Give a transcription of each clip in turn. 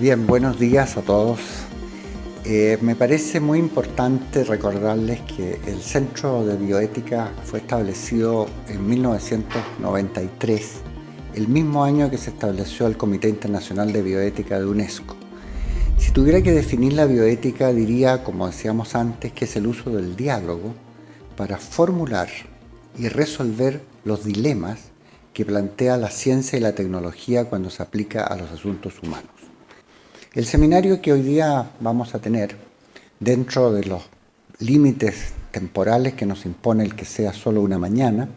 Bien, buenos días a todos. Eh, me parece muy importante recordarles que el Centro de Bioética fue establecido en 1993, el mismo año que se estableció el Comité Internacional de Bioética de UNESCO. Si tuviera que definir la bioética, diría, como decíamos antes, que es el uso del diálogo para formular y resolver los dilemas que plantea la ciencia y la tecnología cuando se aplica a los asuntos humanos. El seminario que hoy día vamos a tener, dentro de los límites temporales que nos impone el que sea solo una mañana,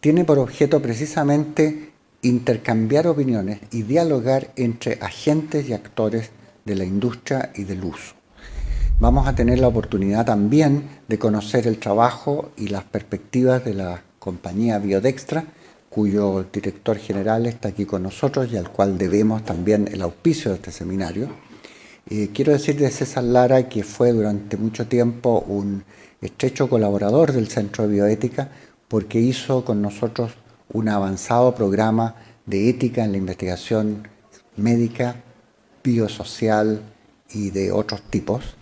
tiene por objeto precisamente intercambiar opiniones y dialogar entre agentes y actores de la industria y del uso. Vamos a tener la oportunidad también de conocer el trabajo y las perspectivas de la compañía Biodextra, cuyo director general está aquí con nosotros y al cual debemos también el auspicio de este seminario. Eh, quiero decir de César Lara que fue durante mucho tiempo un estrecho colaborador del Centro de Bioética porque hizo con nosotros un avanzado programa de ética en la investigación médica, biosocial y de otros tipos.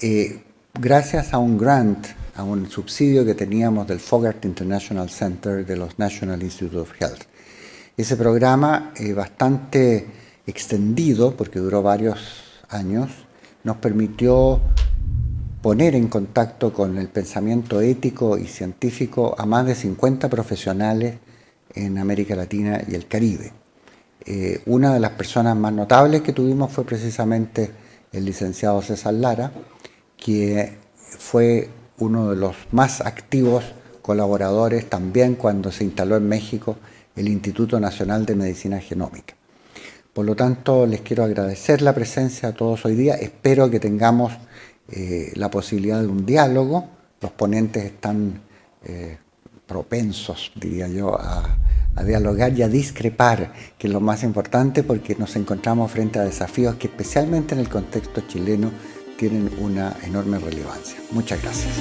Eh, gracias a un grant a un subsidio que teníamos del Fogart International Center de los National Institute of Health. Ese programa, eh, bastante extendido, porque duró varios años, nos permitió poner en contacto con el pensamiento ético y científico a más de 50 profesionales en América Latina y el Caribe. Eh, una de las personas más notables que tuvimos fue precisamente el licenciado César Lara, que fue uno de los más activos colaboradores también cuando se instaló en México el Instituto Nacional de Medicina Genómica. Por lo tanto, les quiero agradecer la presencia a todos hoy día. Espero que tengamos eh, la posibilidad de un diálogo. Los ponentes están eh, propensos, diría yo, a, a dialogar y a discrepar, que es lo más importante porque nos encontramos frente a desafíos que especialmente en el contexto chileno tienen una enorme relevancia. Muchas gracias.